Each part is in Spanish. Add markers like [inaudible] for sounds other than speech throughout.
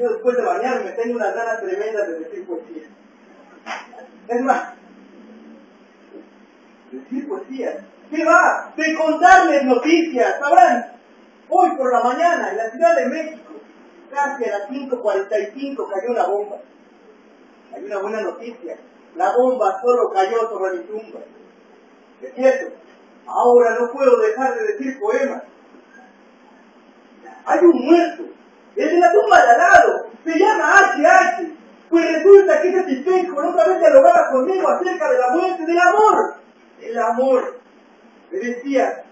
Yo después de bañarme tengo unas ganas tremendas de decir poesía. Es más, decir poesía. ¿Qué va? De contarles noticias. Sabrán, hoy por la mañana en la Ciudad de México, casi a las 5.45 cayó una bomba. Hay una buena noticia. La bomba solo cayó sobre mi tumba. Es cierto, ahora no puedo dejar de decir poemas. Hay un muerto, es de la tumba de al lado, se llama HH. Pues resulta que ese tipejo otra vez dialogaba conmigo acerca de la muerte del amor. El amor. Me decía,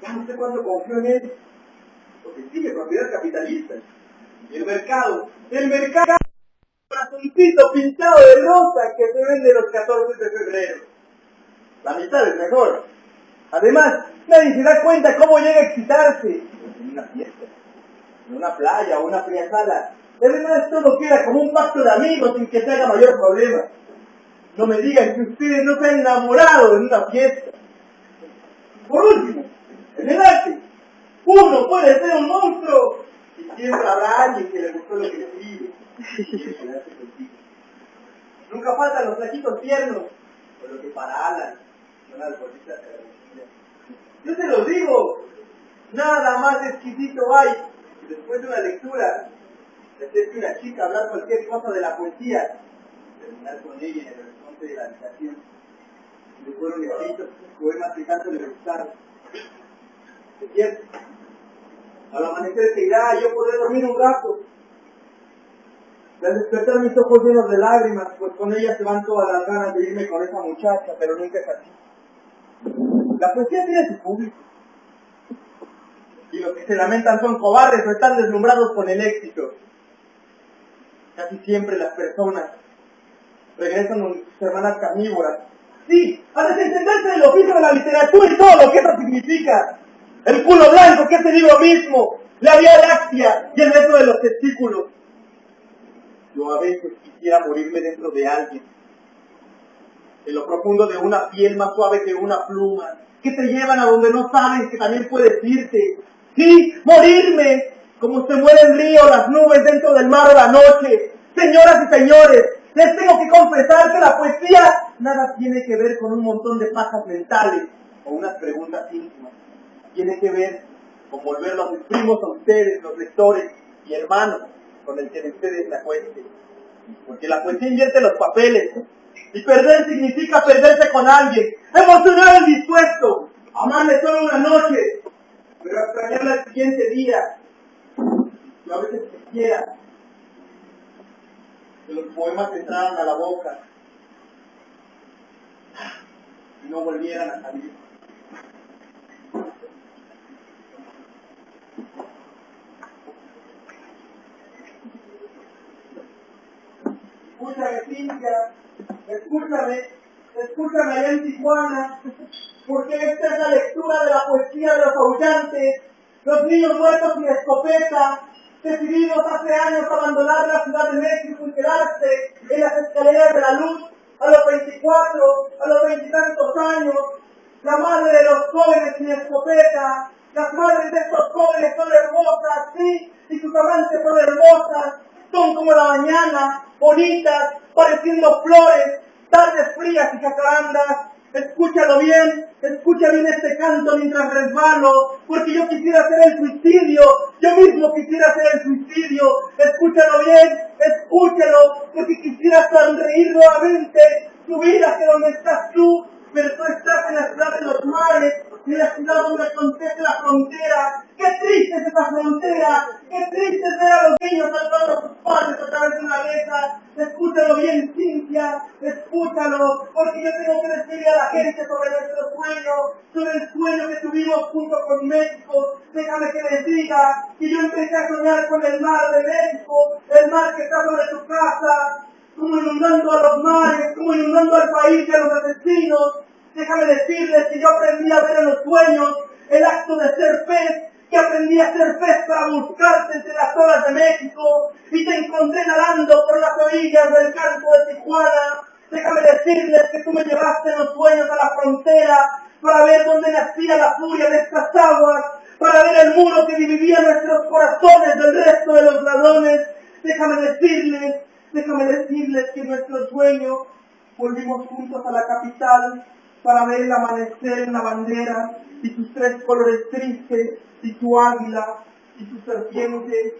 ya no sé cuándo confío en él, porque sigue propiedad capitalista. El mercado, el mercado corazoncito pintado de rosa que se vende los 14 de febrero. La mitad es mejor. Además, nadie se da cuenta cómo llega a excitarse en una playa o una fría sala. Además, todo queda como un pacto de amigos sin que se haga mayor problema. No me digan que ustedes no se han enamorado en una fiesta. Por último, en el arte, uno puede ser un monstruo y siempre habrá alguien que le gustó lo que escribe. Nunca faltan los flaquitos tiernos, por lo que para Alan son las de la Yo te lo digo, nada más exquisito hay después de una lectura, después de una chica hablar cualquier cosa de la poesía, terminar con ella en el horizonte de la habitación. Le fueron escritos poemas que tanto le gustaron. Es cierto. Al amanecer se irá, yo podré dormir un rato, al despertar mis ojos llenos de lágrimas, pues con ella se van todas las ganas de irme con esa muchacha, pero nunca es así. La poesía tiene su público. Y los que se lamentan son cobardes o están deslumbrados con el éxito. Casi siempre las personas regresan con sus hermanas carnívoras. Sí, a desentenderse del oficio de la literatura y todo lo que eso significa. El culo blanco, que es el libro mismo, la vía láctea y el resto de los testículos. Yo a veces quisiera morirme dentro de alguien, en lo profundo de una piel más suave que una pluma, que te llevan a donde no sabes que también puedes irte. Sí, morirme, como se muere el río, las nubes dentro del mar o la noche. Señoras y señores, les tengo que confesar que la poesía nada tiene que ver con un montón de pajas mentales o unas preguntas íntimas. Tiene que ver con volver los primos a ustedes, los lectores y hermanos, con el que ustedes la cuenten. Porque la poesía invierte los papeles. Y perder significa perderse con alguien. Emocionar el dispuesto. Amarle solo una noche. Pero extrañarla el siguiente día. Y a veces quisiera que los poemas entraran a la boca y no volvieran a salir. escúchame Cintia, escúchame, escúchame allá en Tijuana, porque esta es la lectura de la poesía de los aullantes, los niños muertos sin escopeta, decididos hace años a abandonar la Ciudad de México y quedarse en las escaleras de la luz a los 24, a los veintitantos años, la madre de los jóvenes sin escopeta, las madres de estos jóvenes son hermosas, sí, y sus amantes son hermosas, son como la mañana, bonitas, pareciendo flores, tardes frías y jacarandas. Escúchalo bien, escucha bien este canto mientras resbalo, porque yo quisiera hacer el suicidio, yo mismo quisiera hacer el suicidio. Escúchalo bien, escúchalo, porque quisiera sonreír nuevamente, subir hacia donde estás tú, pero tú estás en la ciudad de los mares, en la ciudad donde acontece la frontera. ¡Qué triste es esa frontera! ¡Qué triste es ver a los niños salvando a sus padres a través de una letra! Escúchalo bien, Cintia, escúchalo, porque yo tengo que decirle a la gente sobre nuestro sueño, sobre el sueño que tuvimos junto con México. Déjame que les diga que yo empecé a soñar con el mar de México, el mar que está sobre tu casa, como inundando a los mares, como inundando al país y a los asesinos. Déjame decirles que yo aprendí a ver en los sueños el acto de ser pez, que aprendí a ser pez para buscarte entre las olas de México y te encontré nadando por las orillas del campo de Tijuana. Déjame decirles que tú me llevaste los sueños a la frontera para ver dónde nacía la furia de estas aguas, para ver el muro que dividía nuestros corazones del resto de los ladrones Déjame decirles, déjame decirles que nuestro sueño volvimos juntos a la capital para ver el amanecer en la bandera y sus tres colores tristes y su águila y su serpiente.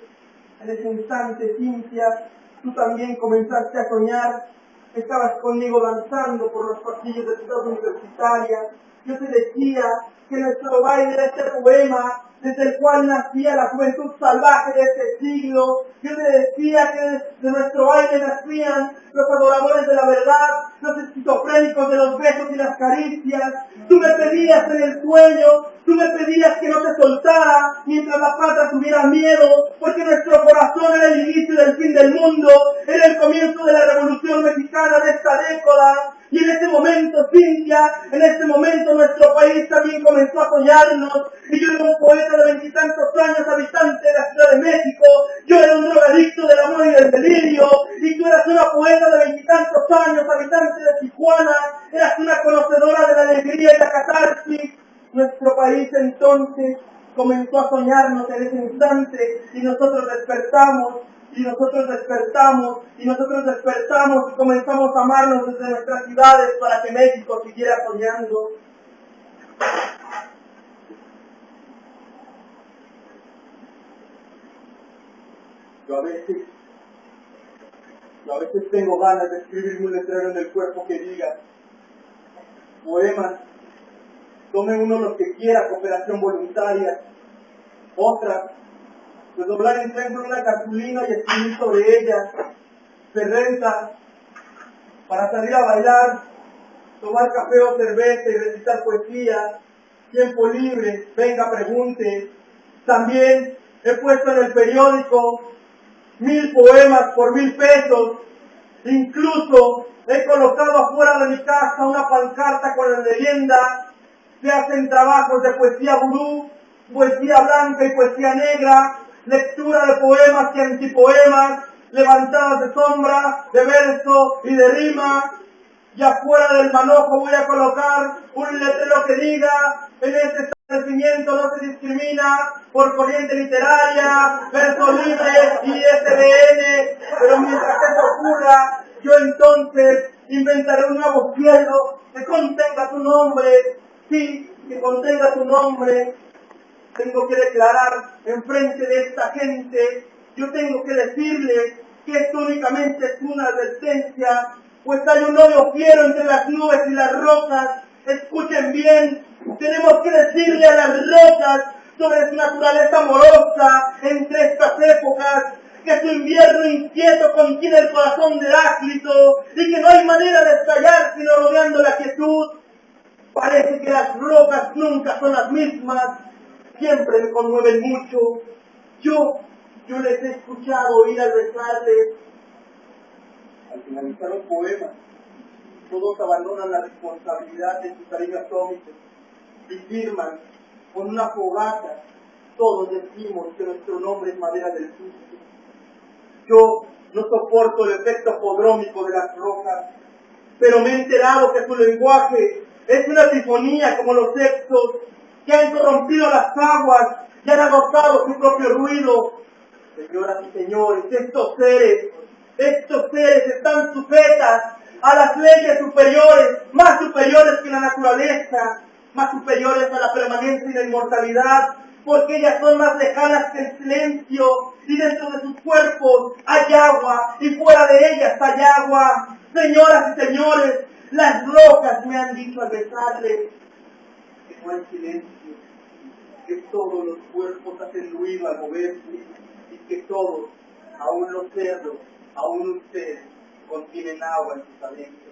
En ese instante, Cintia, tú también comenzaste a soñar. Estabas conmigo danzando por los pasillos de ciudad universitaria. Yo te decía que nuestro baile era este poema desde el cual nacía la juventud salvaje de este siglo. Yo te decía que de nuestro baile nacían los adoradores de la verdad, los esquizofrénicos de los besos y las caricias. Tú me pedías en el sueño, tú me pedías que no te soltara mientras la pata tuviera miedo, porque nuestro corazón era el inicio del fin del mundo, era el comienzo de la revolución mexicana de esta década. Y en ese momento, Cintia, en ese momento nuestro país también comenzó a soñarnos. Y yo era un poeta de veintitantos años, habitante de la Ciudad de México. Yo era un drogadicto del amor y del delirio. Y tú eras una poeta de veintitantos años, habitante de Tijuana. Eras una conocedora de la alegría y la catarsis. Nuestro país entonces comenzó a soñarnos en ese instante y nosotros despertamos y nosotros despertamos, y nosotros despertamos y comenzamos a amarnos desde nuestras ciudades para que México siguiera soñando. Yo a veces, yo a veces tengo ganas de escribirme un letrero en el cuerpo que diga, poemas, tome uno los que quiera, cooperación voluntaria, otra, pues doblar en centro una cartulina y escribir sobre ella, se renta para salir a bailar, tomar café o cerveza y recitar poesía, tiempo libre, venga, pregunte. También he puesto en el periódico mil poemas por mil pesos, incluso he colocado afuera de mi casa una pancarta con la leyenda, se hacen trabajos de poesía gurú, poesía blanca y poesía negra, lectura de poemas y antipoemas, levantadas de sombra, de verso y de rima. Y afuera del manojo voy a colocar un letrero que diga, en este establecimiento no se discrimina por corriente literaria, verso libre y SDN, pero mientras eso ocurra, yo entonces inventaré un nuevo cielo que contenga tu nombre, sí, que contenga tu nombre, tengo que declarar en frente de esta gente, yo tengo que decirle que esto únicamente es una advertencia, pues hay un odio fiero entre las nubes y las rocas. Escuchen bien, tenemos que decirle a las rocas sobre su naturaleza amorosa entre estas épocas, que su invierno inquieto contiene el corazón de Heráclito y que no hay manera de estallar sino rodeando la quietud. Parece que las rocas nunca son las mismas, siempre me conmueven mucho. Yo, yo les he escuchado ir al rezarles. Al finalizar un poema, todos abandonan la responsabilidad de sus cariño atómico y firman con una fogata. Todos decimos que nuestro nombre es madera del susto. Yo no soporto el efecto podrómico de las rocas, pero me he enterado que su lenguaje es una sinfonía como los sexos que han corrompido las aguas y han agotado su propio ruido. Señoras y señores, estos seres, estos seres están sujetas a las leyes superiores, más superiores que la naturaleza, más superiores a la permanencia y la inmortalidad, porque ellas son más lejanas que el silencio, y dentro de sus cuerpos hay agua, y fuera de ellas hay agua. Señoras y señores, las rocas me han dicho al besarles que no hay silencio, que todos los cuerpos hacen ruido al moverse, y que todos, aún los cerdos, aún ustedes, contienen agua en sus adentros.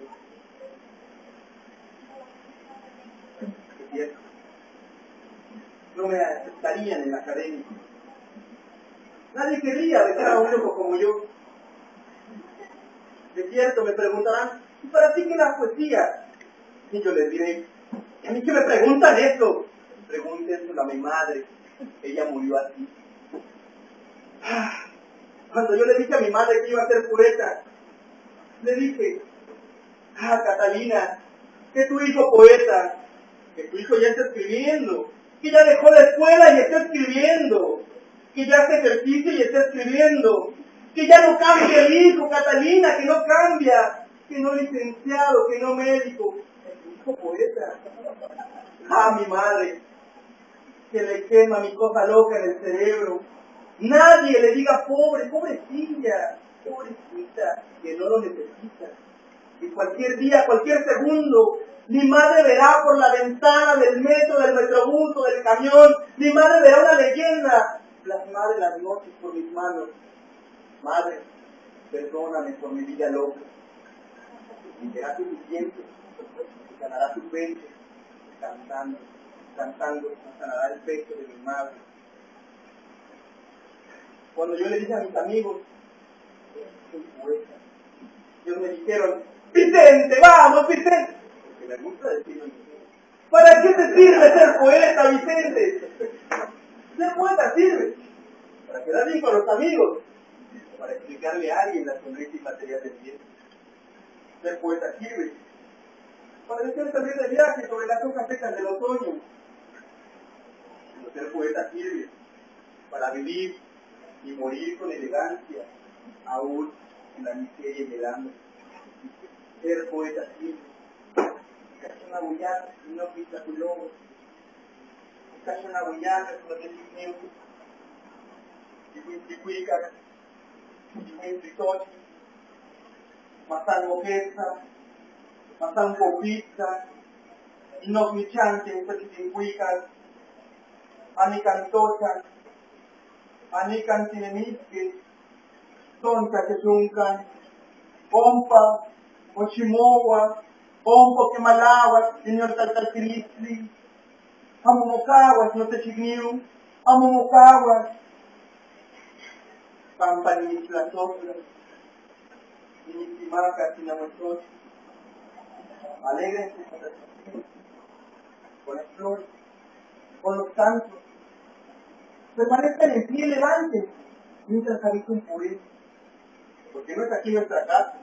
No me aceptarían en la academia. Nadie querría besar a un loco como yo. De cierto, me preguntarán, ¿y para ti qué la poesía? Y yo les diré, ¿y a mí qué me preguntan eso? Pregúntenselo a mi madre, ella murió así. Cuando yo le dije a mi madre que iba a ser pureta, le dije, ah, Catalina, que tu hijo poeta, que tu hijo ya está escribiendo, que ya dejó la escuela y está escribiendo, que ya hace ejercicio y está escribiendo, que ya no cambia el hijo, Catalina, que no cambia, que no licenciado, que no médico, poeta. Ah, mi madre, que le quema mi cosa loca en el cerebro. Nadie le diga pobre, pobrecilla, pobrecita, que no lo necesita. Y cualquier día, cualquier segundo, mi madre verá por la ventana del metro, del metrobús o del camión, mi madre verá una leyenda plasmada en las noches por mis manos. Madre, perdóname por mi vida loca. Y será suficiente, ganará su pecho, cantando, cantando, sanará el pecho de mi madre. Cuando yo le dije a mis amigos, soy poeta, ellos me dijeron, Vicente, vamos, Vicente. Porque me gusta decirlo ¿Para qué te sirve ser poeta, Vicente? Ser poeta sirve para quedar bien con los amigos, para explicarle a alguien la sonrisa y material del bien. Ser poeta sirve decir salir de viaje sobre las hojas secas del otoño. Pero ser poeta sirve para vivir y morir con elegancia, aún en la miseria y el hambre. Ser poeta sirve. Casi una bullada y no pisa tu lobo. Casi una y no te significa. Y cuica, y matan moquesa, matan popita, y no michanque, y cuica, ani cantocha, ani cantinemisque, tonta que yuncan, pompa, mochimowa, pompo que malawa, señor taltaltilisli, amomocaguas, no te chigniu, amomocaguas, pampanisla sopla, initimaca, sinamochos, alegrense con las con las flores, con los cantos, permanezcan en pie levante mientras habita un poeta, porque no es aquí nuestra casa,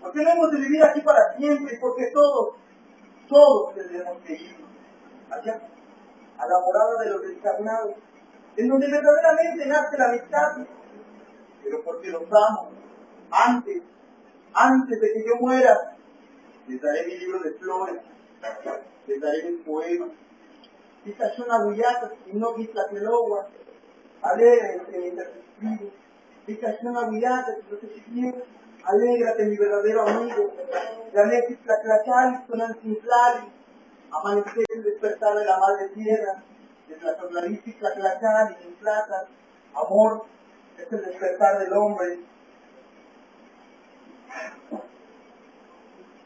porque no hemos de vivir aquí para siempre, porque todos, todos tendremos que ir allá, a la morada de los desencarnados, en donde verdaderamente nace la amistad, pero porque los amo, antes, antes de que yo muera, les daré mi libro de flores, les daré mis poemas, quizás son agullatas y no alegrense mientras escribo, quizás son agullatas y no te chiquillos, alégrate mi verdadero amigo, Ganesis Tlaclachal, Tonancintlali, amanecer el despertar de la madre tierra, de Tlaclarisis Tlaclachal y plata, amor, es el despertar del hombre.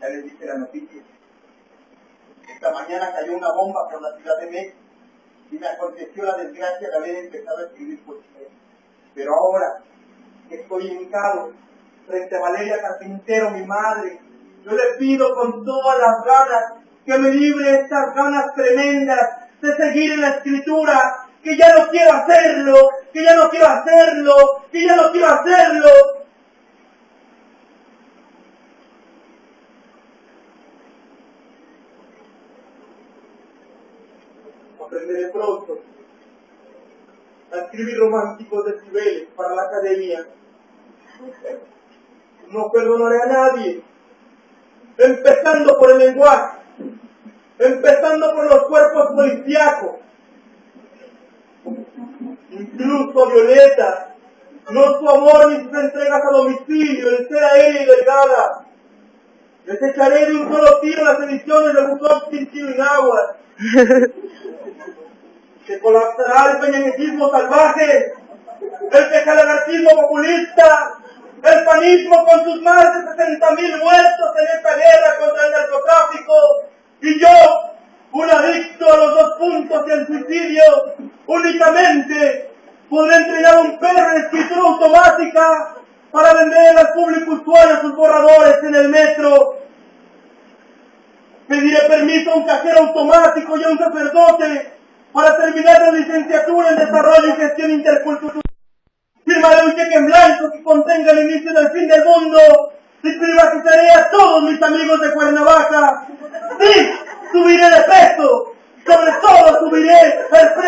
Ya les dije la noticia. Esta mañana cayó una bomba por la Ciudad de México y me aconteció la desgracia de haber empezado a escribir poesía. Pero ahora que estoy hincado frente a Valeria Carpintero, mi madre, yo le pido con todas las ganas que me libre estas ganas tremendas de seguir en la escritura, que ya no quiero hacerlo, que ya no quiero hacerlo, que ya no quiero hacerlo. Aprenderé pronto escribir románticos decibeles para la academia. No perdonaré a nadie, empezando por el lenguaje, empezando por los cuerpos policíacos, incluso Violeta, no su amor ni sus entregas a domicilio, el ser aérea y delgada. Les echaré de un solo tiro las ediciones de Bukowski en agua. [laughs] Se colapsará el peñanetismo salvaje, el pecalagartismo populista, el panismo con sus más de 60.000 muertos en esta guerra contra el narcotráfico, y yo, un adicto a los dos puntos y al suicidio, únicamente podré entregar un perro en escritura automática para vender al público usuario sus borradores en el metro. Pediré permiso a un cajero automático y a un sacerdote para terminar la licenciatura en Desarrollo y Gestión Intercultural. Firmaré un cheque en blanco que contenga el inicio del fin del mundo y privatizaré a todos mis amigos de Cuernavaca. Sí, subiré de peso, sobre todo subiré el precio.